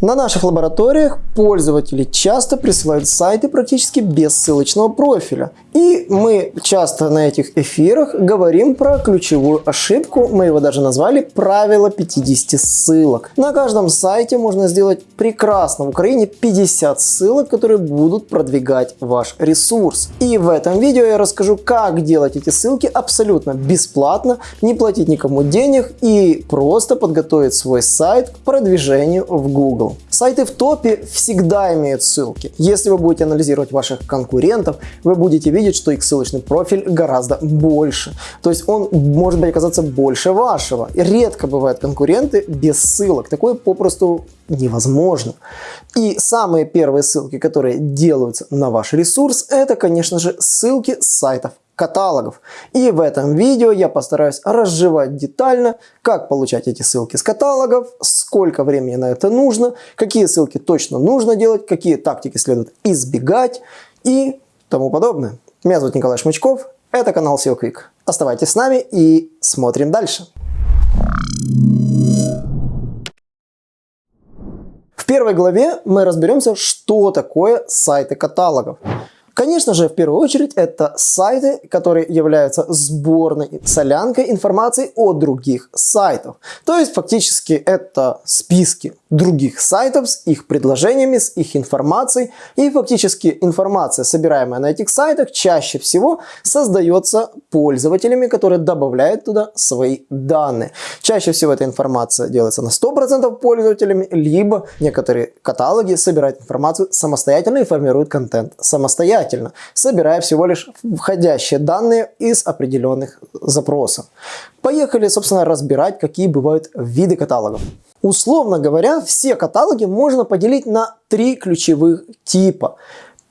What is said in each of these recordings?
На наших лабораториях пользователи часто присылают сайты практически без ссылочного профиля. И мы часто на этих эфирах говорим про ключевую ошибку, мы его даже назвали правило 50 ссылок. На каждом сайте можно сделать прекрасно в Украине 50 ссылок, которые будут продвигать ваш ресурс. И в этом видео я расскажу, как делать эти ссылки абсолютно бесплатно, не платить никому денег и просто подготовить свой сайт к продвижению в Google. Сайты в топе всегда имеют ссылки. Если вы будете анализировать ваших конкурентов, вы будете видеть, что их ссылочный профиль гораздо больше. То есть он может быть оказаться больше вашего. Редко бывают конкуренты без ссылок. Такое попросту невозможно. И самые первые ссылки, которые делаются на ваш ресурс, это, конечно же, ссылки с сайтов каталогов. И в этом видео я постараюсь разжевать детально, как получать эти ссылки с каталогов, сколько времени на это нужно, какие ссылки точно нужно делать, какие тактики следует избегать и тому подобное. Меня зовут Николай Шмычков, это канал SEO Quick. Оставайтесь с нами и смотрим дальше. В первой главе мы разберемся, что такое сайты каталогов. Конечно же, в первую очередь, это сайты, которые являются сборной солянкой информации о других сайтах. То есть, фактически, это списки других сайтов с их предложениями, с их информацией. И фактически информация, собираемая на этих сайтах, чаще всего создается пользователями, которые добавляют туда свои данные. Чаще всего эта информация делается на 100% пользователями, либо некоторые каталоги собирают информацию самостоятельно и формируют контент самостоятельно, собирая всего лишь входящие данные из определенных запросов. Поехали, собственно, разбирать, какие бывают виды каталогов. Условно говоря, все каталоги можно поделить на три ключевых типа.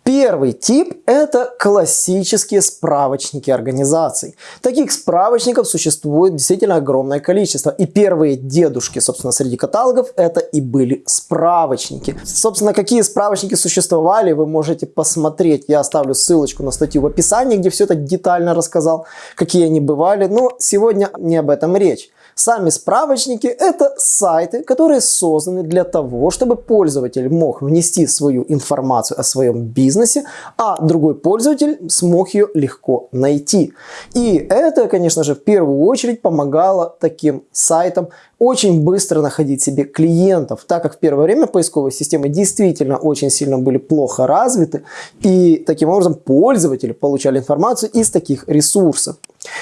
Первый тип – это классические справочники организаций. Таких справочников существует действительно огромное количество. И первые дедушки, собственно, среди каталогов – это и были справочники. Собственно, какие справочники существовали, вы можете посмотреть. Я оставлю ссылочку на статью в описании, где все это детально рассказал, какие они бывали. Но сегодня не об этом речь. Сами справочники – это сайты, которые созданы для того, чтобы пользователь мог внести свою информацию о своем бизнесе, а другой пользователь смог ее легко найти. И это, конечно же, в первую очередь помогало таким сайтам очень быстро находить себе клиентов, так как в первое время поисковые системы действительно очень сильно были плохо развиты, и таким образом пользователи получали информацию из таких ресурсов.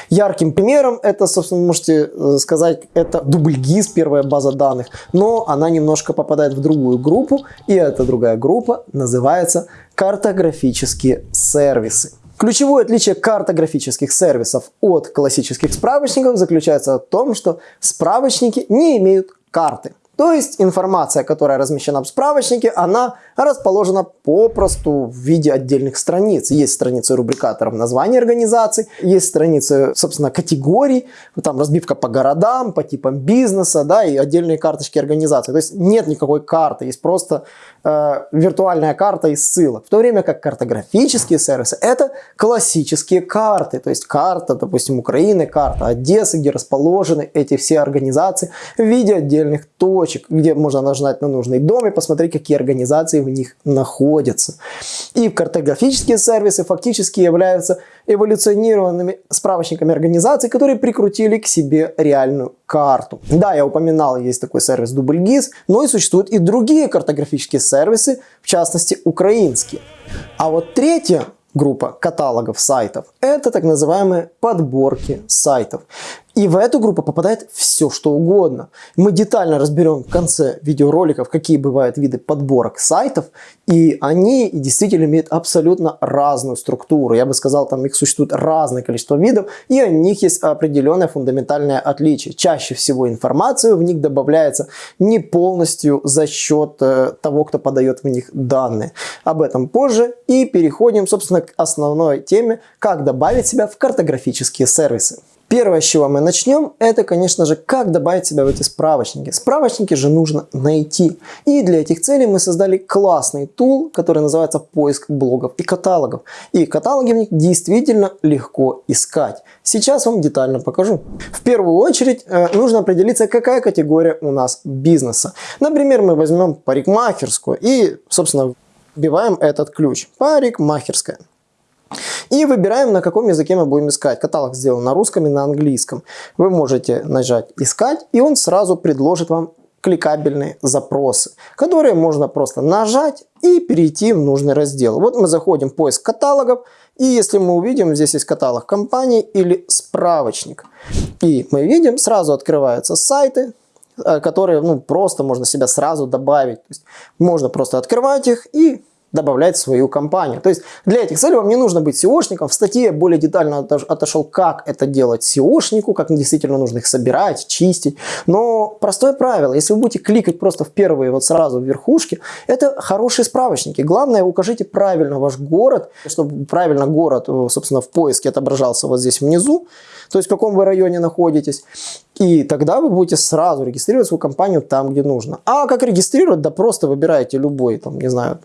Ярким примером это, собственно, можете э, сказать, это дубльгиз, первая база данных, но она немножко попадает в другую группу, и эта другая группа называется картографические сервисы. Ключевое отличие картографических сервисов от классических справочников заключается в том, что справочники не имеют карты. То есть информация, которая размещена в справочнике, она расположена попросту в виде отдельных страниц. Есть страницы рубрикаторов названий организаций, есть страницы, собственно, категорий, там разбивка по городам, по типам бизнеса, да, и отдельные карточки организации. То есть нет никакой карты, есть просто э, виртуальная карта из ссылок. В то время как картографические сервисы это классические карты, то есть карта, допустим, Украины, карта Одессы, где расположены эти все организации в виде отдельных точек точек, где можно нажать на нужный дом и посмотреть, какие организации в них находятся. И картографические сервисы фактически являются эволюционированными справочниками организаций, которые прикрутили к себе реальную карту. Да, я упоминал, есть такой сервис DoubleGIS, но и существуют и другие картографические сервисы, в частности украинские. А вот третья группа каталогов сайтов – это так называемые подборки сайтов. И в эту группу попадает все, что угодно. Мы детально разберем в конце видеороликов, какие бывают виды подборок сайтов. И они действительно имеют абсолютно разную структуру. Я бы сказал, там их существует разное количество видов. И у них есть определенное фундаментальное отличие. Чаще всего информацию в них добавляется не полностью за счет э, того, кто подает в них данные. Об этом позже. И переходим, собственно, к основной теме, как добавить себя в картографические сервисы. Первое, с чего мы начнем, это, конечно же, как добавить себя в эти справочники. Справочники же нужно найти. И для этих целей мы создали классный тул, который называется поиск блогов и каталогов. И каталоги в них действительно легко искать. Сейчас вам детально покажу. В первую очередь э, нужно определиться, какая категория у нас бизнеса. Например, мы возьмем парикмахерскую и, собственно, вбиваем этот ключ. Парикмахерская. И выбираем, на каком языке мы будем искать. Каталог сделан на русском и на английском. Вы можете нажать «Искать», и он сразу предложит вам кликабельные запросы, которые можно просто нажать и перейти в нужный раздел. Вот мы заходим в поиск каталогов, и если мы увидим, здесь есть каталог компаний или справочник. И мы видим, сразу открываются сайты, э, которые ну, просто можно себя сразу добавить. То есть можно просто открывать их и добавлять в свою компанию. То есть для этих целей вам не нужно быть SEOшником. В статье я более детально отошел, как это делать SEOшнику, как действительно нужно их собирать, чистить. Но простое правило, если вы будете кликать просто в первые вот сразу в верхушке, это хорошие справочники. Главное, укажите правильно ваш город, чтобы правильно город, э, собственно, в поиске отображался вот здесь внизу то есть в каком вы районе находитесь. И тогда вы будете сразу регистрировать свою компанию там, где нужно. А как регистрировать? Да просто выбираете любой, там, не знаю,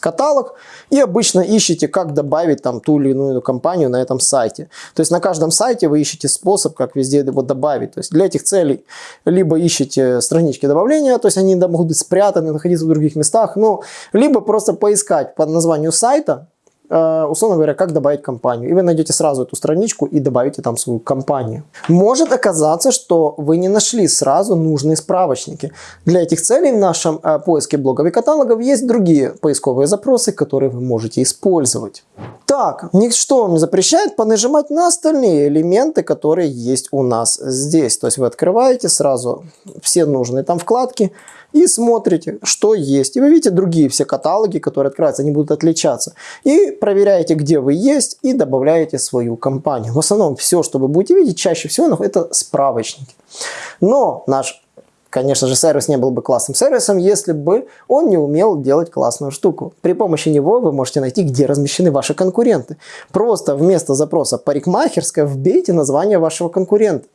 каталог и обычно ищете, как добавить там ту или иную компанию на этом сайте. То есть на каждом сайте вы ищете способ, как везде его добавить. То есть для этих целей либо ищете странички добавления, то есть они могут быть спрятаны, находиться в других местах, ну, либо просто поискать по названию сайта, условно говоря, как добавить компанию. И вы найдете сразу эту страничку и добавите там свою компанию. Может оказаться, что вы не нашли сразу нужные справочники. Для этих целей в нашем э, поиске блогов и каталогов есть другие поисковые запросы, которые вы можете использовать. Так, ничто вам не запрещает понажимать на остальные элементы, которые есть у нас здесь. То есть вы открываете сразу все нужные там вкладки и смотрите, что есть. И вы видите другие все каталоги, которые открываются, они будут отличаться. И проверяете, где вы есть, и добавляете свою компанию. В основном все, что вы будете видеть, чаще всего это справочники. Но наш Конечно же, сервис не был бы классным сервисом, если бы он не умел делать классную штуку. При помощи него вы можете найти, где размещены ваши конкуренты. Просто вместо запроса «парикмахерская» вбейте название вашего конкурента.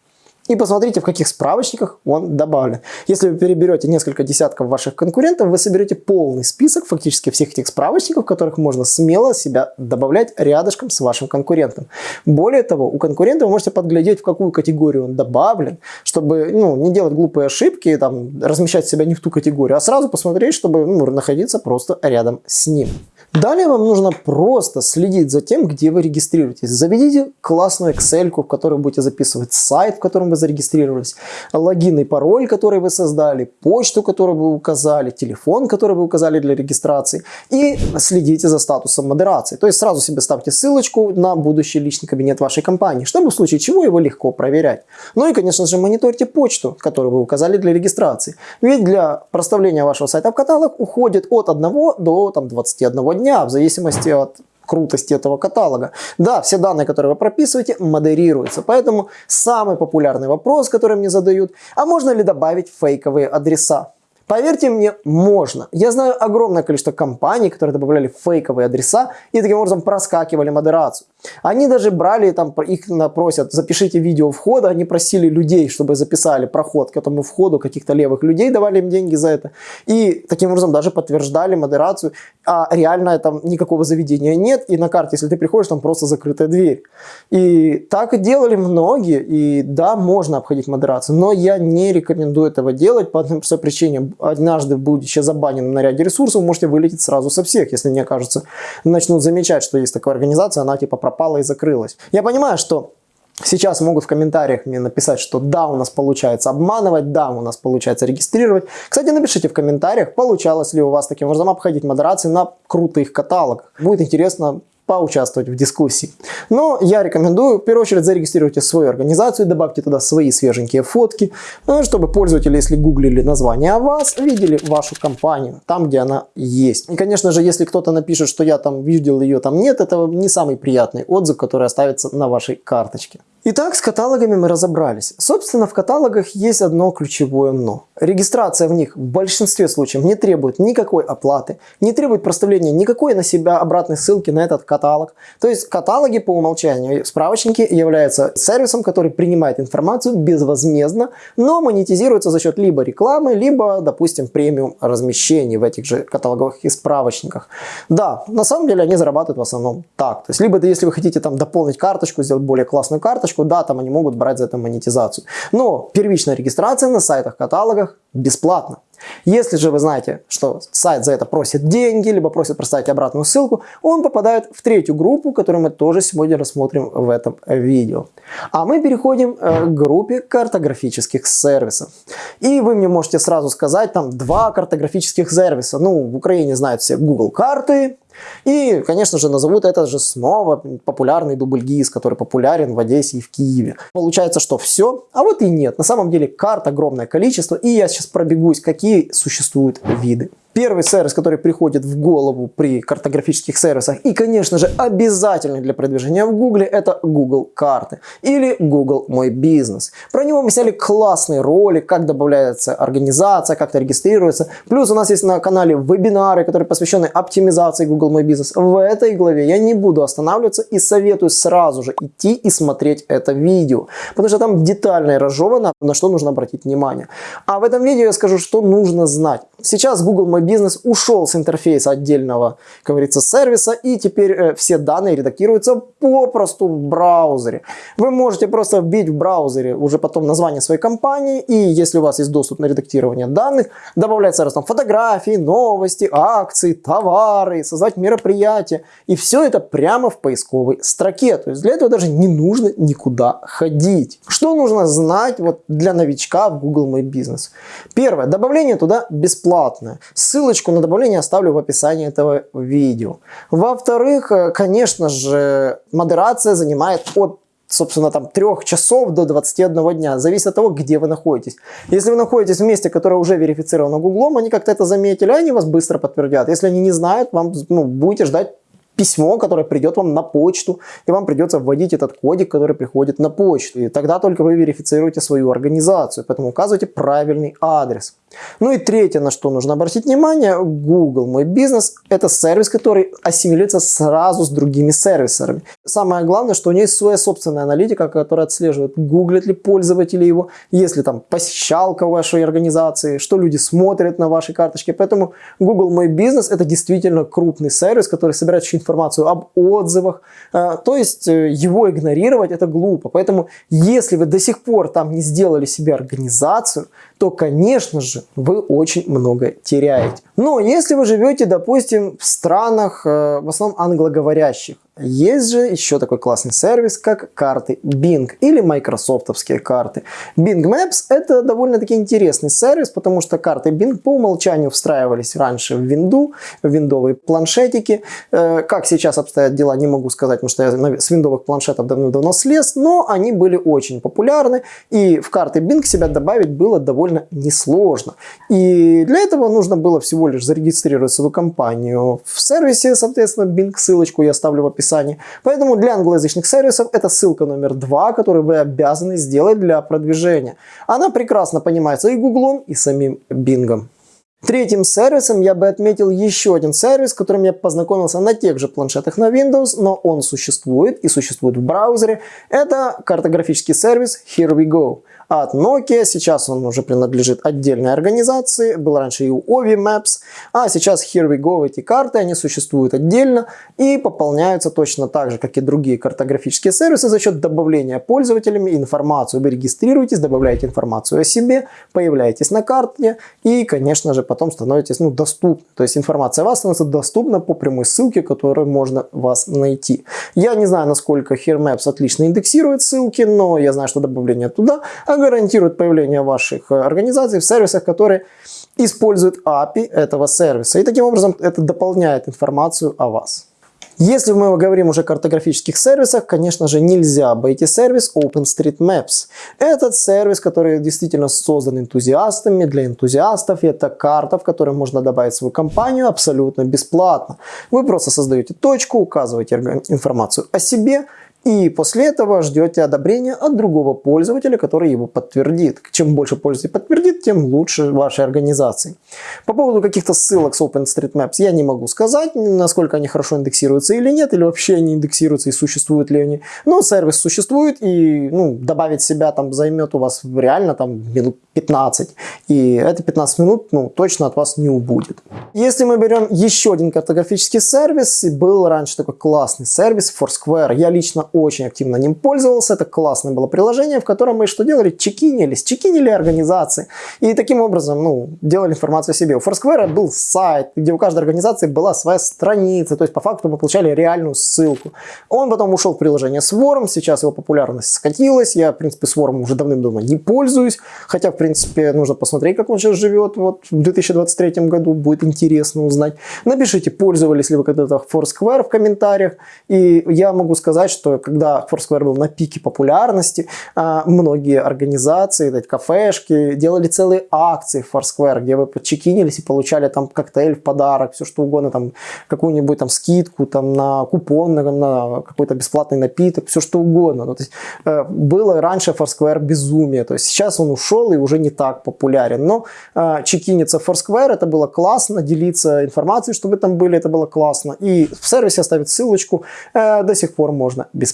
И посмотрите, в каких справочниках он добавлен. Если вы переберете несколько десятков ваших конкурентов, вы соберете полный список фактически всех этих справочников, в которых можно смело себя добавлять рядышком с вашим конкурентом. Более того, у конкурента вы можете подглядеть, в какую категорию он добавлен, чтобы ну, не делать глупые ошибки, там, размещать себя не в ту категорию, а сразу посмотреть, чтобы ну, находиться просто рядом с ним. Далее вам нужно просто следить за тем, где вы регистрируетесь. Заведите классную Excel, в которой будете записывать сайт, в котором вы зарегистрировались, логин и пароль, который вы создали, почту, которую вы указали, телефон, который вы указали для регистрации. И следите за статусом модерации. То есть сразу себе ставьте ссылочку на будущий личный кабинет вашей компании, чтобы в случае чего его легко проверять. Ну и, конечно же, мониторьте почту, которую вы указали для регистрации. Ведь для проставления вашего сайта в каталог уходит от 1 до там, 21 дня дня, в зависимости от крутости этого каталога. Да, все данные, которые вы прописываете, модерируются. Поэтому самый популярный вопрос, который мне задают, а можно ли добавить фейковые адреса? Поверьте мне, можно. Я знаю огромное количество компаний, которые добавляли фейковые адреса и таким образом проскакивали модерацию. Они даже брали, там, их просят, запишите видео входа, они просили людей, чтобы записали проход к этому входу, каких-то левых людей, давали им деньги за это. И таким образом даже подтверждали модерацию, а реально там никакого заведения нет, и на карте, если ты приходишь, там просто закрытая дверь. И так делали многие, и да, можно обходить модерацию, но я не рекомендую этого делать по одной простой причине. Однажды, будучи забаненным на ряде ресурсов, можете вылететь сразу со всех, если не окажется, начнут замечать, что есть такая организация, она типа пропала и закрылась. Я понимаю, что Сейчас могут в комментариях мне написать, что да, у нас получается обманывать, да, у нас получается регистрировать. Кстати, напишите в комментариях, получалось ли у вас таким образом обходить модерации на крутых каталогах. Будет интересно поучаствовать в дискуссии. Но я рекомендую, в первую очередь, зарегистрируйте свою организацию, добавьте туда свои свеженькие фотки, ну, чтобы пользователи, если гуглили название о вас, видели вашу компанию, там, где она есть. И, конечно же, если кто-то напишет, что я там видел ее, там нет, это не самый приятный отзыв, который оставится на вашей карточке. Итак, с каталогами мы разобрались. Собственно, в каталогах есть одно ключевое «но». Регистрация в них в большинстве случаев не требует никакой оплаты, не требует проставления никакой на себя обратной ссылки на этот каталог каталог. То есть каталоги по умолчанию, справочники являются сервисом, который принимает информацию безвозмездно, но монетизируется за счет либо рекламы, либо, допустим, премиум размещений в этих же каталоговых и справочниках. Да, на самом деле они зарабатывают в основном так. То есть либо если вы хотите там дополнить карточку, сделать более классную карточку, да, там они могут брать за это монетизацию. Но первичная регистрация на сайтах, каталогах бесплатно. Если же вы знаете, что сайт за это просит деньги, либо просит проставить обратную ссылку, он попадает в третью группу, которую мы тоже сегодня рассмотрим в этом видео. А мы переходим э, к группе картографических сервисов. И вы мне можете сразу сказать, там два картографических сервиса. Ну, в Украине знают все Google карты, и, конечно же, назовут это же снова популярный дубльгиз, который популярен в Одессе и в Киеве. Получается, что все, а вот и нет. На самом деле карт огромное количество, и я сейчас пробегусь, какие существуют виды. Первый сервис, который приходит в голову при картографических сервисах и, конечно же, обязательный для продвижения в Google, это Google карты или Google Мой бизнес. Про него мы сняли классный ролик, как добавляется организация, как это регистрируется. Плюс у нас есть на канале вебинары, которые посвящены оптимизации Google Мой бизнес. В этой главе я не буду останавливаться и советую сразу же идти и смотреть это видео, потому что там детально и разжевано, на что нужно обратить внимание. А в этом видео я скажу, что нужно знать. Сейчас Google Мой бизнес ушел с интерфейса отдельного, как говорится, сервиса, и теперь э, все данные редактируются попросту в браузере. Вы можете просто вбить в браузере уже потом название своей компании, и если у вас есть доступ на редактирование данных, добавлять сразу там фотографии, новости, акции, товары, создать мероприятия, и все это прямо в поисковой строке. То есть для этого даже не нужно никуда ходить. Что нужно знать вот для новичка в Google My Business? Первое, добавление туда бесплатное. Ссылочку на добавление оставлю в описании этого видео. Во-вторых, э, конечно же, модерация занимает от собственно, там 3 часов до 21 дня. Зависит от того, где вы находитесь. Если вы находитесь в месте, которое уже верифицировано Гуглом, они как-то это заметили, они вас быстро подтвердят. Если они не знают, вам ну, будете ждать письмо, которое придет вам на почту, и вам придется вводить этот кодик, который приходит на почту. И тогда только вы верифицируете свою организацию, поэтому указывайте правильный адрес. Ну и третье, на что нужно обратить внимание, Google Мой бизнес – это сервис, который ассимилируется сразу с другими сервисами. Самое главное, что у него есть своя собственная аналитика, которая отслеживает, гуглят ли пользователи его, есть ли там посещалка вашей организации, что люди смотрят на вашей карточке. Поэтому Google Мой бизнес – это действительно крупный сервис, который собирает информацию об отзывах. А, то есть э, его игнорировать – это глупо. Поэтому если вы до сих пор там не сделали себе организацию, то, конечно же, вы очень много теряете. Но если вы живете, допустим, в странах, э, в основном англоговорящих, есть же еще такой классный сервис, как карты Bing или майкрософтовские карты. Bing Maps это довольно-таки интересный сервис, потому что карты Bing по умолчанию встраивались раньше в винду, в виндовые планшетики. Э, как сейчас обстоят дела, не могу сказать, потому что я с виндовых планшетов давно-давно слез, но они были очень популярны, и в карты Bing себя добавить было довольно несложно. И для этого нужно было всего лишь зарегистрировать свою компанию в сервисе, соответственно, Bing, ссылочку я оставлю в описании. Поэтому для англоязычных сервисов это ссылка номер два, которую вы обязаны сделать для продвижения. Она прекрасно понимается и Гуглом, и самим Бингом. Третьим сервисом я бы отметил еще один сервис, с которым я познакомился на тех же планшетах на Windows, но он существует и существует в браузере. Это картографический сервис Here We Go от Nokia. Сейчас он уже принадлежит отдельной организации. Был раньше и у Ovi Maps. А сейчас Here We Go эти карты, они существуют отдельно и пополняются точно так же, как и другие картографические сервисы за счет добавления пользователями информацию. Вы регистрируетесь, добавляете информацию о себе, появляетесь на карте и, конечно же, потом становитесь ну, доступны. То есть информация о вас становится доступна по прямой ссылке, которой можно вас найти. Я не знаю, насколько Here Maps отлично индексирует ссылки, но я знаю, что добавление туда гарантирует появление ваших э, организаций в сервисах, которые используют API этого сервиса. И таким образом это дополняет информацию о вас. Если мы говорим уже о картографических сервисах, конечно же, нельзя обойти сервис OpenStreetMaps. Этот сервис, который действительно создан энтузиастами, для энтузиастов, это карта, в которой можно добавить свою компанию абсолютно бесплатно. Вы просто создаете точку, указываете информацию о себе, И после этого ждете одобрения от другого пользователя, который его подтвердит. Чем больше пользователей подтвердит, тем лучше вашей организации. По поводу каких-то ссылок с OpenStreetMaps я не могу сказать, насколько они хорошо индексируются или нет, или вообще они индексируются и существуют ли они. Но сервис существует, и ну, добавить себя там займет у вас реально там минут 15. И это 15 минут ну, точно от вас не убудет. Если мы берем еще один картографический сервис, был раньше такой классный сервис Foursquare. Я лично очень активно ним пользовался. Это классное было приложение, в котором мы что делали? Чекинились. Чекинили организации. И таким образом ну, делали информацию себе. У Foursquare был сайт, где у каждой организации была своя страница. То есть по факту мы получали реальную ссылку. Он потом ушел в приложение Swarm. Сейчас его популярность скатилась. Я, в принципе, Swarm уже давным-давно не пользуюсь. Хотя, в принципе, нужно посмотреть, как он сейчас живет. Вот в 2023 году будет интересно узнать. Напишите, пользовались ли вы когда-то Foursquare в комментариях. И я могу сказать, что когда Foursquare был на пике популярности, а, многие организации, кафешки делали целые акции в Foursquare, где вы подчекинились и получали там коктейль в подарок, все что угодно, там какую-нибудь там скидку, там на купон, на, на какой-то бесплатный напиток, все что угодно. Ну, то есть, э, было раньше Foursquare безумие, то есть сейчас он ушел и уже не так популярен, но э, чекиниться в Foursquare это было классно, делиться информацией, чтобы там были, это было классно. И в сервисе оставить ссылочку э, до сих пор можно бесплатно.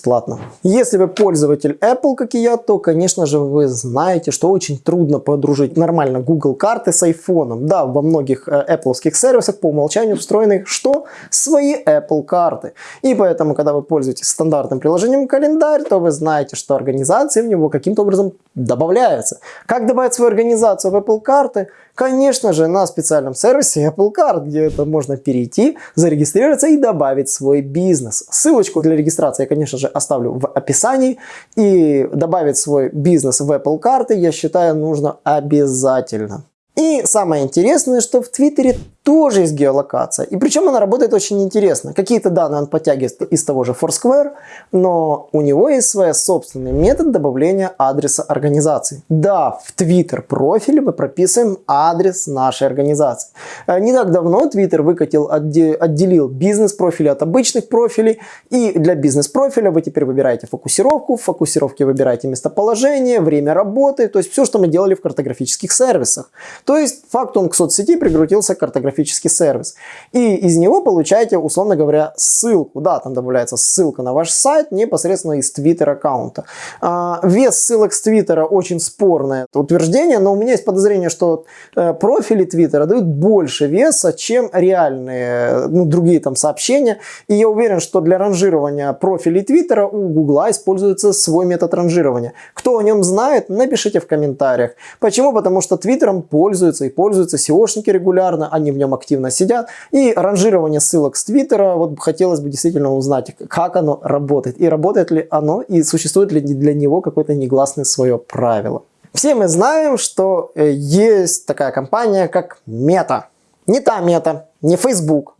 Если вы пользователь Apple, как и я, то, конечно же, вы знаете, что очень трудно подружить нормально Google карты с iPhone. Да, во многих э, Apple сервисах по умолчанию встроены что? Свои Apple карты. И поэтому, когда вы пользуетесь стандартным приложением календарь, то вы знаете, что организации в него каким-то образом добавляются. Как добавить свою организацию в Apple карты? Конечно же, на специальном сервисе Apple Card, где это можно перейти, зарегистрироваться и добавить свой бизнес. Ссылочку для регистрации я, конечно же, оставлю в описании. И добавить свой бизнес в Apple карты, я считаю, нужно обязательно. И самое интересное, что в Твиттере тоже есть геолокация. И причем она работает очень интересно. Какие-то данные он подтягивает из того же Foursquare, но у него есть свой собственный метод добавления адреса организации. Да, в Twitter профиле мы прописываем адрес нашей организации. Э, не так давно Twitter выкатил, отделил бизнес-профили от обычных профилей. И для бизнес-профиля вы теперь выбираете фокусировку, в фокусировке выбираете местоположение, время работы, то есть все, что мы делали в картографических сервисах. То есть факт он к соцсети прикрутился к картографическим графический сервис. И из него получаете, условно говоря, ссылку. Да, там добавляется ссылка на ваш сайт непосредственно из Twitter аккаунта. А, вес ссылок с Твиттера очень спорное утверждение, но у меня есть подозрение, что э, профили Твиттера дают больше веса, чем реальные ну, другие там сообщения. И я уверен, что для ранжирования профилей Твиттера у Гугла используется свой метод ранжирования. Кто о нем знает, напишите в комментариях. Почему? Потому что Твиттером пользуются и пользуются SEOшники регулярно, они в нем активно сидят. И ранжирование ссылок с Твиттера, вот хотелось бы действительно узнать, как оно работает. И работает ли оно, и существует ли для него какое-то негласное свое правило. Все мы знаем, что э, есть такая компания, как Мета. Не та Мета, не Facebook,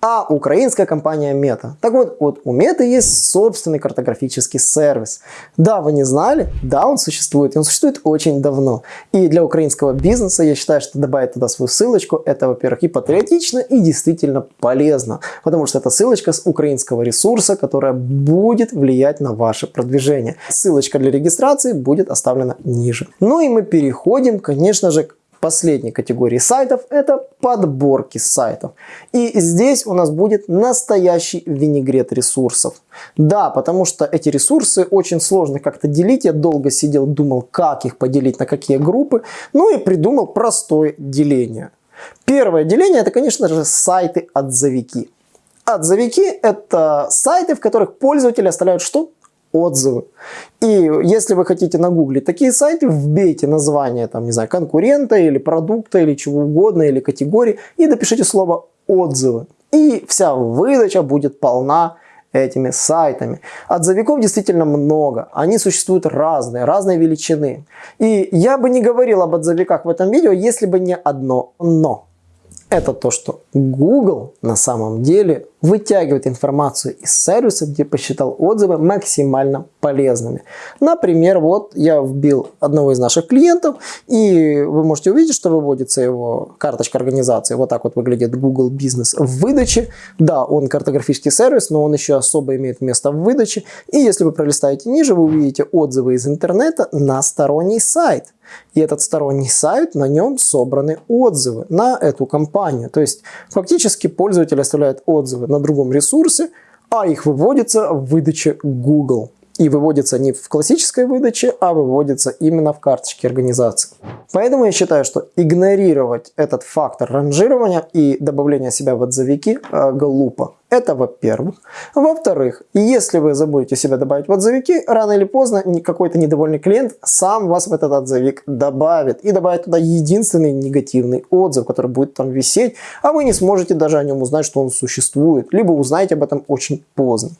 а украинская компания Мета. Так вот, вот у Меты есть собственный картографический сервис. Да, вы не знали? Да, он существует. И он существует очень давно. И для украинского бизнеса я считаю, что добавить туда свою ссылочку, это, во-первых, и патриотично, и действительно полезно. Потому что это ссылочка с украинского ресурса, которая будет влиять на ваше продвижение. Ссылочка для регистрации будет оставлена ниже. Ну и мы переходим, конечно же, к последней категории сайтов это подборки сайтов. И здесь у нас будет настоящий винегрет ресурсов. Да, потому что эти ресурсы очень сложно как-то делить. Я долго сидел, думал, как их поделить, на какие группы. Ну и придумал простое деление. Первое деление это, конечно же, сайты-отзовики. Отзовики – это сайты, в которых пользователи оставляют что? Отзывы. И если вы хотите нагуглить такие сайты, вбейте название там, не знаю, конкурента или продукта или чего угодно, или категории и напишите слово отзывы. И вся выдача будет полна этими сайтами. Отзывиков действительно много. Они существуют разные, разной величины. И я бы не говорил об отзывиках в этом видео, если бы не одно «но». Это то, что Google на самом деле вытягивать информацию из сервиса, где посчитал отзывы максимально полезными. Например, вот я вбил одного из наших клиентов, и вы можете увидеть, что выводится его карточка организации. Вот так вот выглядит Google Business в выдаче. Да, он картографический сервис, но он еще особо имеет место в выдаче. И если вы пролистаете ниже, вы увидите отзывы из интернета на сторонний сайт. И этот сторонний сайт, на нем собраны отзывы на эту компанию. То есть фактически пользователь оставляет отзывы на другом ресурсе, а их выводится в выдаче Google и выводится не в классической выдаче, а выводится именно в карточке организации. Поэтому я считаю, что игнорировать этот фактор ранжирования и добавления себя в отзывики э, глупо. Это во-первых. Во-вторых, если вы забудете себя добавить в отзывики, рано или поздно какой-то недовольный клиент сам вас в этот отзывик добавит. И добавит туда единственный негативный отзыв, который будет там висеть, а вы не сможете даже о нем узнать, что он существует. Либо узнаете об этом очень поздно.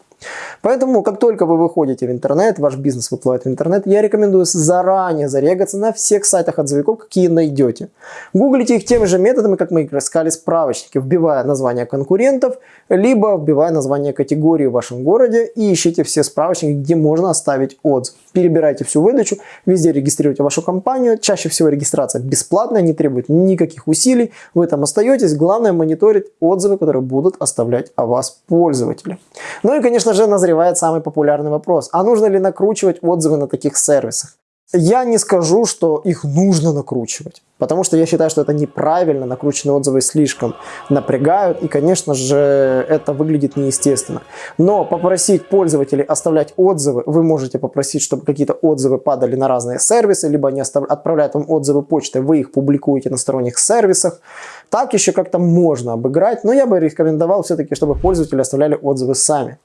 Поэтому, как только вы выходите в интернет, ваш бизнес выплывает в интернет, я рекомендую заранее зарегаться на всех сайтах отзывиков, какие найдете. Гуглите их теми же методами, как мы искали справочники, вбивая название конкурентов, либо вбивая название категории в вашем городе и ищите все справочники, где можно оставить отзыв. Перебирайте всю выдачу, везде регистрируйте вашу компанию. Чаще всего регистрация бесплатная, не требует никаких усилий. Вы там остаетесь. Главное мониторить отзывы, которые будут оставлять о вас пользователи. Ну и, конечно же, назревает самый популярный вопрос. А нужно ли накручивать отзывы на таких сервисах? Я не скажу, что их нужно накручивать, потому что я считаю, что это неправильно, накрученные отзывы слишком напрягают, и, конечно же, это выглядит неестественно. Но попросить пользователей оставлять отзывы, вы можете попросить, чтобы какие-то отзывы падали на разные сервисы, либо они отправляют вам отзывы почтой, вы их публикуете на сторонних сервисах. Так еще как-то можно обыграть, но я бы рекомендовал все-таки, чтобы пользователи оставляли отзывы сами.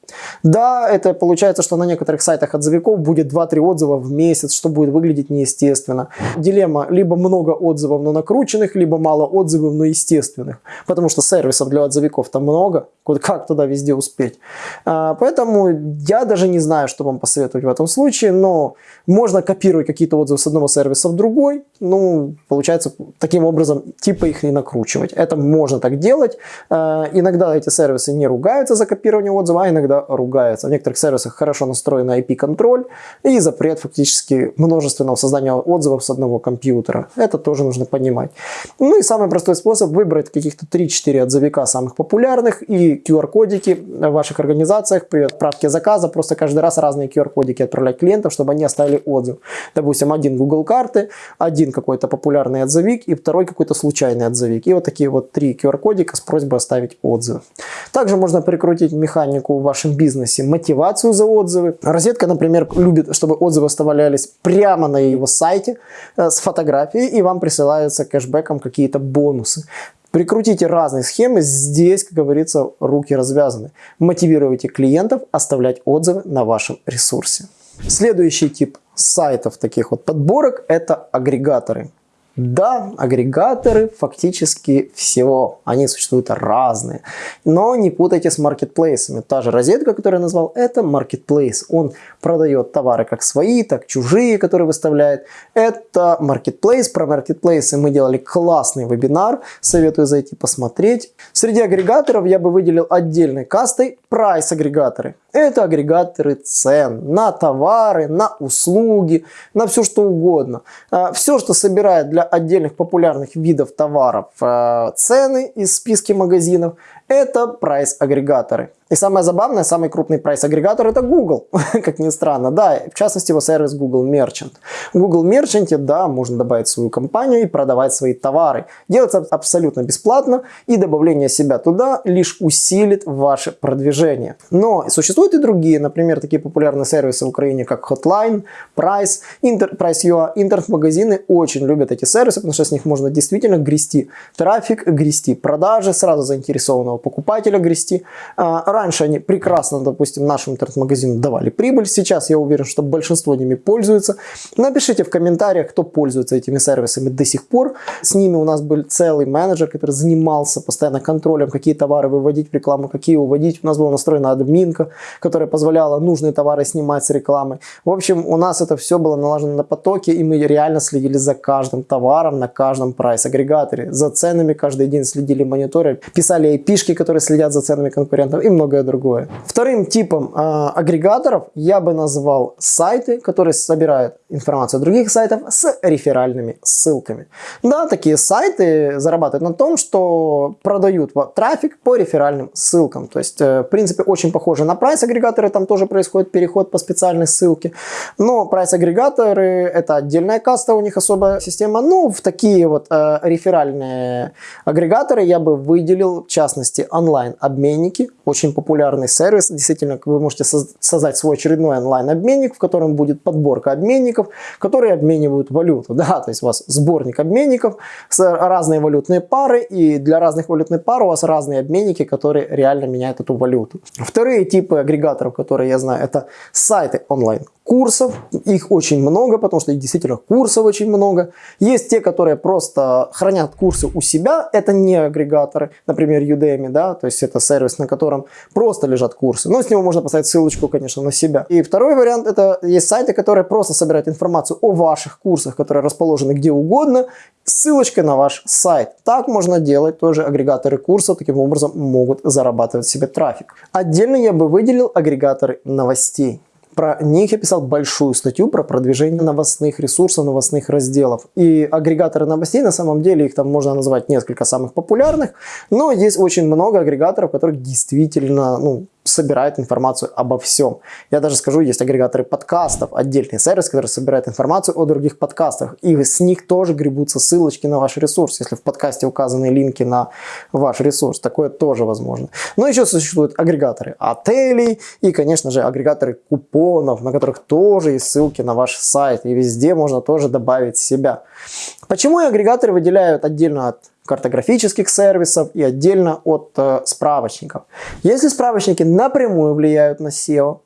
Да, это получается, что на некоторых сайтах отзывиков будет 2-3 отзыва в месяц, что будет выглядеть неестественно. Дилемма либо много отзывов, но накрученных, либо мало отзывов, но естественных. Потому что сервисов для отзывиков там много, как туда везде успеть. А, поэтому я даже не знаю, что вам посоветовать в этом случае, но можно копировать какие-то отзывы с одного сервиса в другой. Ну, получается, таким образом, типа их не накручивать. Это можно так делать. Э, иногда эти сервисы не ругаются за копирование отзыва, а иногда ругаются. В некоторых сервисах хорошо настроен IP-контроль и запрет фактически множественного создания отзывов с одного компьютера. Это тоже нужно понимать. Ну и самый простой способ выбрать каких-то 3-4 отзывика самых популярных и QR-кодики в ваших организациях при отправке заказа. Просто каждый раз разные QR-кодики отправлять клиентам, чтобы они оставили отзыв. Допустим, один Google карты, один какой-то популярный отзывик и второй какой-то случайный отзывик. И вот такие вот три QR-кодика с просьбой оставить отзыв. Также можно прикрутить механику в вашем бизнесе, мотивацию за отзывы. Розетка, например, любит, чтобы отзывы оставлялись прямо на его сайте э, с фотографией, и вам присылаются кэшбэком какие-то бонусы. Прикрутите разные схемы, здесь, как говорится, руки развязаны. Мотивируйте клиентов оставлять отзывы на вашем ресурсе. Следующий тип сайтов таких вот подборок это агрегаторы. Да, агрегаторы фактически всего, они существуют разные, но не путайте с маркетплейсами. Та же розетка, которую я назвал, это маркетплейс. Он продает товары как свои, так чужие, которые выставляет. Это маркетплейс. Про маркетплейсы мы делали классный вебинар, советую зайти посмотреть. Среди агрегаторов я бы выделил отдельной кастой прайс-агрегаторы. Это агрегаторы цен на товары, на услуги, на все что угодно. А, все, что собирает для отдельных популярных видов товаров а, цены из списки магазинов, это прайс-агрегаторы. И самое забавное, самый крупный прайс-агрегатор это Google, как ни странно. Да, в частности его сервис Google Merchant. В Google Merchant, да, можно добавить свою компанию и продавать свои товары. Делается абсолютно бесплатно, и добавление себя туда лишь усилит ваше продвижение. Но существуют и другие, например, такие популярные сервисы в Украине, как Hotline, Price, Inter, Price.ua. Интернет-магазины очень любят эти сервисы, потому что с них можно действительно грести трафик, грести продажи, сразу заинтересованного покупателя грести а, раньше они прекрасно, допустим, нашим интернет-магазинам давали прибыль, сейчас я уверен, что большинство ними пользуется. Напишите в комментариях, кто пользуется этими сервисами до сих пор. С ними у нас был целый менеджер, который занимался постоянно контролем, какие товары выводить в рекламу, какие уводить. У нас была настроена админка, которая позволяла нужные товары снимать с рекламы. В общем, у нас это все было налажено на потоке, и мы реально следили за каждым товаром на каждом прайс-агрегаторе. За ценами каждый день следили мониторы, писали IP-шки, которые следят за ценами конкурентов и многое другое. Вторым типом э, агрегаторов я бы назвал сайты, которые собирают информацию других сайтов с реферальными ссылками. Да, такие сайты зарабатывают на том, что продают трафик по реферальным ссылкам. То есть, э, в принципе, очень похоже на прайс-агрегаторы, там тоже происходит переход по специальной ссылке. Но прайс-агрегаторы это отдельная каста, у них особая система. Ну, в такие вот э, реферальные агрегаторы я бы выделил, в частности, онлайн-обменники. Очень популярный сервис. Действительно, вы можете создать свой очередной онлайн-обменник, в котором будет подборка обменников, которые обменивают валюту. Да, то есть у вас сборник обменников с разные валютные пары, и для разных валютных пар у вас разные обменники, которые реально меняют эту валюту. Вторые типы агрегаторов, которые я знаю, это сайты онлайн курсов, их очень много, потому что действительно курсов очень много. Есть те, которые просто хранят курсы у себя, это не агрегаторы, например, Udemy, да, то есть это сервис, на котором просто лежат курсы, но с него можно поставить ссылочку, конечно, на себя. И второй вариант, это есть сайты, которые просто собирают информацию о ваших курсах, которые расположены где угодно, ссылочкой на ваш сайт. Так можно делать, тоже агрегаторы курсов таким образом могут зарабатывать себе трафик. Отдельно я бы выделил агрегаторы новостей. Про них я писал большую статью про продвижение новостных ресурсов, новостных разделов. И агрегаторы новостей, на самом деле, их там можно назвать несколько самых популярных, но есть очень много агрегаторов, которых действительно, ну, собирает информацию обо всем. Я даже скажу, есть агрегаторы подкастов, отдельный сервис, который собирает информацию о других подкастах. И с них тоже гребутся ссылочки на ваш ресурс, если в подкасте указаны линки на ваш ресурс. Такое тоже возможно. Но еще существуют агрегаторы отелей и, конечно же, агрегаторы купонов, на которых тоже есть ссылки на ваш сайт. И везде можно тоже добавить себя. Почему агрегаторы выделяют отдельно от картографических сервисов и отдельно от э, справочников. Если справочники напрямую влияют на SEO,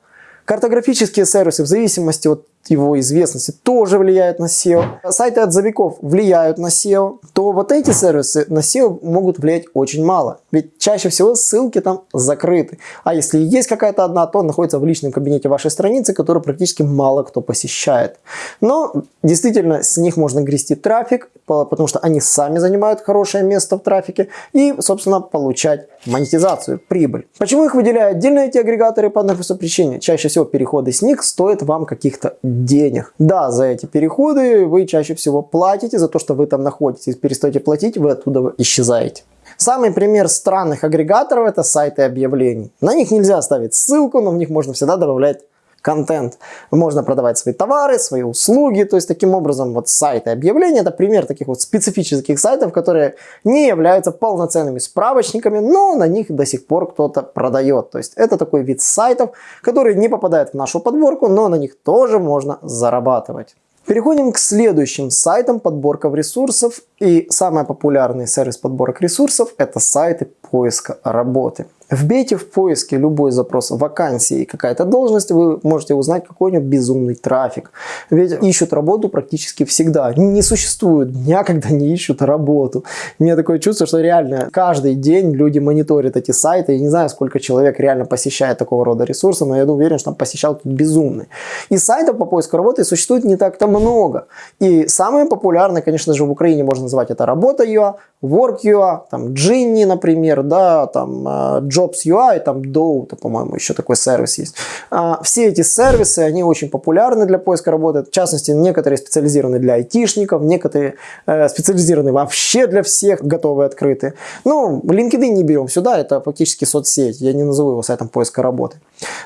картографические сервисы в зависимости от его известности тоже влияют на SEO, сайты отзывиков влияют на SEO, то вот эти сервисы на SEO могут влиять очень мало. Ведь чаще всего ссылки там закрыты. А если есть какая-то одна, то находится в личном кабинете вашей страницы, которую практически мало кто посещает. Но действительно с них можно грести трафик, потому что они сами занимают хорошее место в трафике и, собственно, получать монетизацию, прибыль. Почему их выделяют отдельно эти агрегаторы по одной простой причине? Чаще всего переходы с них стоят вам каких-то денег. Да, за эти переходы вы чаще всего платите, за то, что вы там находитесь. Перестаете платить, вы оттуда исчезаете. Самый пример странных агрегаторов это сайты объявлений. На них нельзя ставить ссылку, но в них можно всегда добавлять контент. Можно продавать свои товары, свои услуги. То есть таким образом вот сайты объявления это пример таких вот специфических сайтов, которые не являются полноценными справочниками, но на них до сих пор кто-то продает. То есть это такой вид сайтов, которые не попадают в нашу подборку, но на них тоже можно зарабатывать. Переходим к следующим сайтам подборков ресурсов. И самый популярный сервис подборок ресурсов это сайты поиска работы. Вбейте в поиске любой запрос вакансии и какая-то должность, вы можете узнать какой-нибудь безумный трафик. Ведь ищут работу практически всегда. Не существует дня, когда не ищут работу. У меня такое чувство, что реально каждый день люди мониторят эти сайты. Я не знаю, сколько человек реально посещает такого рода ресурсы, но я уверен, что там посещал тут безумный. И сайтов по поиску работы существует не так-то много. И самые популярные, конечно же, в Украине можно назвать это Работа.ua, Work.ua, там Gini, например, да, там э, Jobs.ua и там Dow, по-моему, еще такой сервис есть. А, все эти сервисы, они очень популярны для поиска работы. В частности, некоторые специализированы для айтишников, некоторые э, специализированы вообще для всех, готовые, открытые. Ну, LinkedIn не берем сюда, это фактически соцсеть, я не назову его сайтом поиска работы.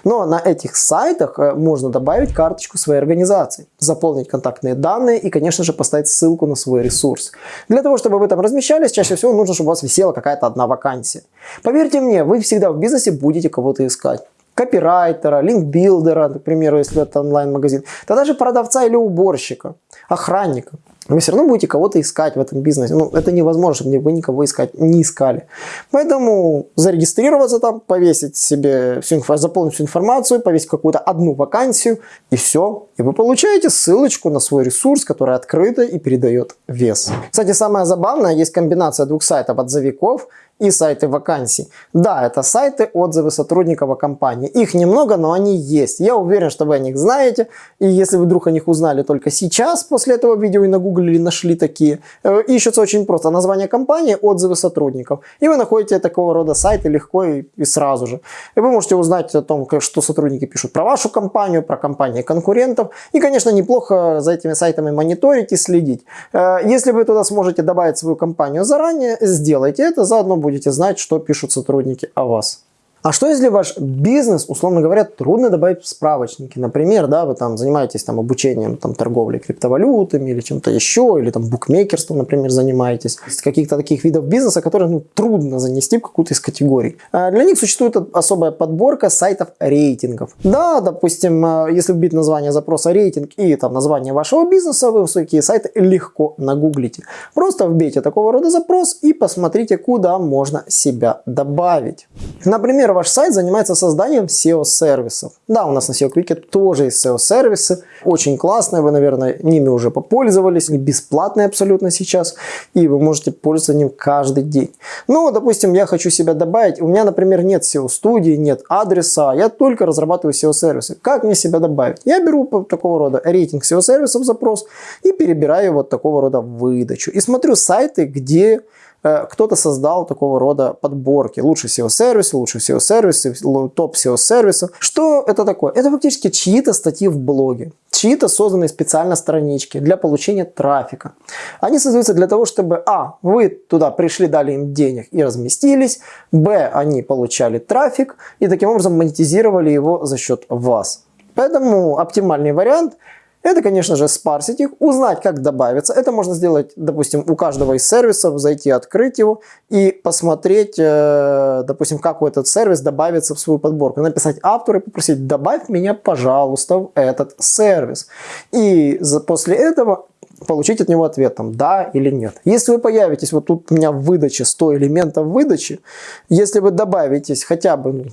Но на этих сайтах э, можно добавить карточку своей организации, заполнить контактные данные и, конечно же, поставить ссылку на свой ресурс. Для того, чтобы вы там размещались, чаще всего нужно, чтобы у вас висела какая-то одна вакансия. Поверьте мне, вы всегда в бизнесе будете кого-то искать. Копирайтера, линкбилдера, к примеру, если это онлайн-магазин, да даже продавца или уборщика, охранника вы все равно будете кого-то искать в этом бизнесе. Ну, это невозможно, чтобы вы никого искать не искали. Поэтому зарегистрироваться там, повесить себе всю заполнить всю информацию, повесить какую-то одну вакансию, и все. И вы получаете ссылочку на свой ресурс, который открыто и передает вес. Кстати, самое забавное, есть комбинация двух сайтов отзывиков и сайты вакансий. Да, это сайты, отзывы сотрудников о компании. Их немного, но они есть. Я уверен, что вы о них знаете. И если вы вдруг о них узнали только сейчас, после этого видео и нагуглили, нашли такие, э, ищутся очень просто. Название компании, отзывы сотрудников. И вы находите такого рода сайты легко и, и сразу же. И вы можете узнать о том, что сотрудники пишут про вашу компанию, про компании конкурентов. И, конечно, неплохо за этими сайтами мониторить и следить. Э, если вы туда сможете добавить свою компанию заранее, сделайте это, заодно будете знать, что пишут сотрудники о вас. А что если ваш бизнес, условно говоря, трудно добавить в справочники? Например, да, вы там занимаетесь там, обучением там, торговли криптовалютами или чем-то еще, или там букмекерством, например, занимаетесь. Из каких-то таких видов бизнеса, которые ну, трудно занести в какую-то из категорий. А для них существует особая подборка сайтов рейтингов. Да, допустим, а, если вбить название запроса рейтинг и там название вашего бизнеса, вы такие сайты легко нагуглите. Просто вбейте такого рода запрос и посмотрите, куда можно себя добавить. Например, ваш сайт занимается созданием SEO-сервисов. Да, у нас на SEO Quick тоже есть SEO-сервисы, очень классные, вы, наверное, ними уже попользовались, бесплатные абсолютно сейчас, и вы можете пользоваться ним каждый день. Ну, допустим, я хочу себя добавить, у меня, например, нет SEO-студии, нет адреса, я только разрабатываю SEO-сервисы. Как мне себя добавить? Я беру такого рода рейтинг SEO-сервисов запрос и перебираю вот такого рода выдачу. И смотрю сайты, где кто-то создал такого рода подборки. Лучше SEO-сервисы, лучше SEO-сервисы, топ SEO-сервисов. Что это такое? Это фактически чьи-то статьи в блоге, чьи-то созданные специально странички для получения трафика. Они создаются для того, чтобы а. вы туда пришли, дали им денег и разместились, б. они получали трафик и таким образом монетизировали его за счет вас. Поэтому оптимальный вариант – это, конечно же, спарсить их, узнать, как добавиться. Это можно сделать, допустим, у каждого из сервисов, зайти, открыть его и посмотреть, э, допустим, как у этот сервис добавится в свою подборку. Написать автору и попросить, добавь меня, пожалуйста, в этот сервис. И после этого получить от него ответ, там, да или нет. Если вы появитесь, вот тут у меня в выдаче 100 элементов выдачи, если вы добавитесь хотя бы ну,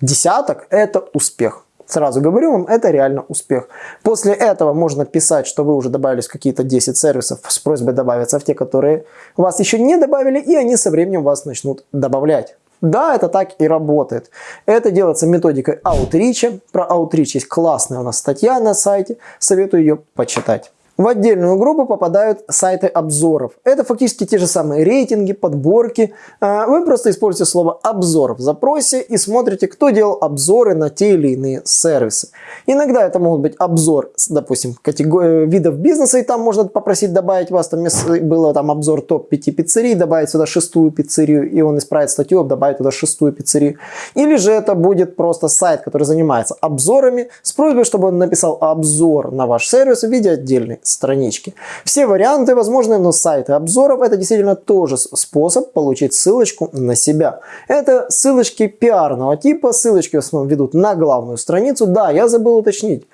десяток, это успех. Сразу говорю вам, это реально успех. После этого можно писать, что вы уже добавились какие-то 10 сервисов с просьбой добавиться в те, которые вас еще не добавили, и они со временем вас начнут добавлять. Да, это так и работает. Это делается методикой аутрича. Про аутрич есть классная у нас статья на сайте. Советую ее почитать. В отдельную группу попадают сайты обзоров. Это фактически те же самые рейтинги, подборки. А, вы просто используете слово «обзор» в запросе и смотрите, кто делал обзоры на те или иные сервисы. Иногда это могут быть обзор, допустим, категории видов бизнеса, и там можно попросить добавить вас, там было там обзор топ-5 пиццерий, добавить сюда шестую пиццерию, и он исправит статью, добавит туда шестую пиццерию. Или же это будет просто сайт, который занимается обзорами, с просьбой, чтобы он написал обзор на ваш сервис в виде отдельной странички. Все варианты возможны, но сайты обзоров это действительно тоже способ получить ссылочку на себя. Это ссылочки пиарного типа, ссылочки в основном ведут на главную страницу. Да, я забыл уточнить.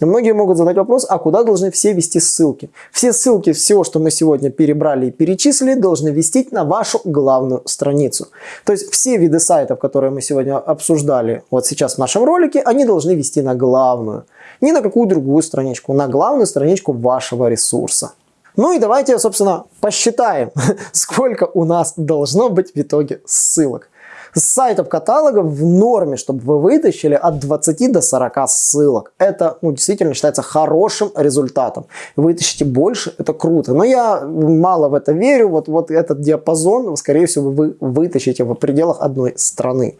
Многие могут задать вопрос, а куда должны все вести ссылки? Все ссылки, все, что мы сегодня перебрали и перечислили, должны вести на вашу главную страницу. То есть все виды сайтов, которые мы сегодня обсуждали вот сейчас в нашем ролике, они должны вести на главную ни на какую другую страничку, на главную страничку вашего ресурса. Ну и давайте, собственно, посчитаем, сколько у нас должно быть в итоге ссылок. С сайтов каталогов в норме, чтобы вы вытащили от 20 до 40 ссылок. Это ну, действительно считается хорошим результатом. Вытащите больше, это круто. Но я мало в это верю. Вот, вот этот диапазон, скорее всего, вы вытащите в пределах одной страны.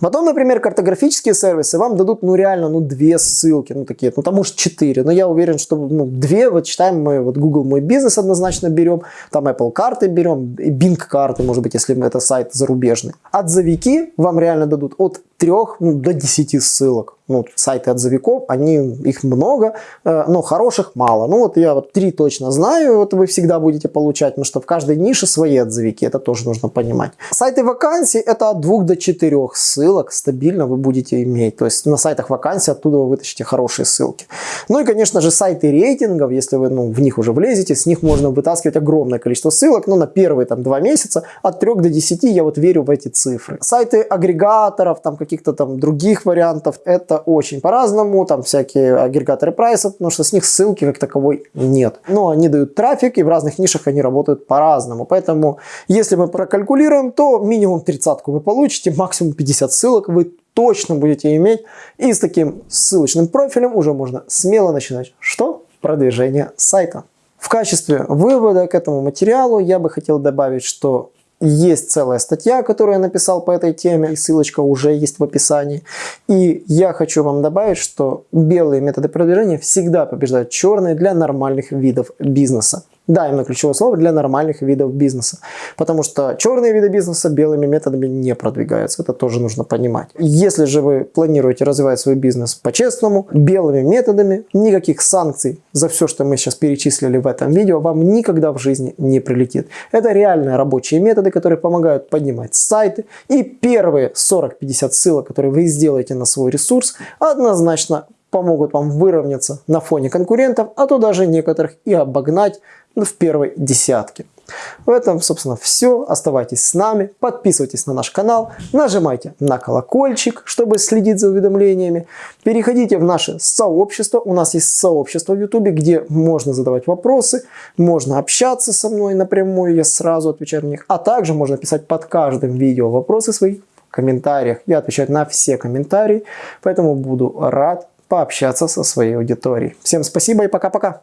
Потом, например, картографические сервисы вам дадут ну реально ну две ссылки, ну такие, ну там может 4, но я уверен, что ну две, вот читаем мы вот Google Мой Бизнес однозначно берем, там Apple карты берем, Bing карты, может быть, если это сайт зарубежный. Отзывики вам реально дадут от 3 ну, до 10 ссылок ну, сайты отзывиков, они, их много, э, но хороших мало. Ну вот я вот три точно знаю, вот вы всегда будете получать, потому что в каждой нише свои отзывики, это тоже нужно понимать. Сайты вакансий это от 2 до 4 ссылок стабильно вы будете иметь, то есть на сайтах вакансий оттуда вы вытащите хорошие ссылки. Ну и конечно же сайты рейтингов, если вы ну, в них уже влезете, с них можно вытаскивать огромное количество ссылок, ну, на первые там два месяца от 3 до 10 я вот верю в эти цифры. Сайты агрегаторов, там каких-то там других вариантов, это очень по-разному, там всякие агрегаторы прайсов, потому что с них ссылки как таковой нет. Но они дают трафик, и в разных нишах они работают по-разному. Поэтому, если мы прокалькулируем, то минимум 30 вы получите, максимум 50 ссылок вы точно будете иметь. И с таким ссылочным профилем уже можно смело начинать. Что? Продвижение сайта. В качестве вывода к этому материалу я бы хотел добавить, что есть целая статья, которую я написал по этой теме, и ссылочка уже есть в описании. И я хочу вам добавить, что белые методы продвижения всегда побеждают черные для нормальных видов бизнеса. Да, именно ключевое слово для нормальных видов бизнеса. Потому что черные виды бизнеса белыми методами не продвигаются. Это тоже нужно понимать. Если же вы планируете развивать свой бизнес по-честному, белыми методами, никаких санкций за все, что мы сейчас перечислили в этом видео, вам никогда в жизни не прилетит. Это реальные рабочие методы, которые помогают поднимать сайты. И первые 40-50 ссылок, которые вы сделаете на свой ресурс, однозначно помогут вам выровняться на фоне конкурентов, а то даже некоторых и обогнать в первой десятке. В этом, собственно, все. Оставайтесь с нами, подписывайтесь на наш канал, нажимайте на колокольчик, чтобы следить за уведомлениями. Переходите в наше сообщество. У нас есть сообщество в YouTube, где можно задавать вопросы, можно общаться со мной напрямую, я сразу отвечаю на них. А также можно писать под каждым видео вопросы свои в комментариях. Я отвечаю на все комментарии, поэтому буду рад пообщаться со своей аудиторией. Всем спасибо и пока-пока.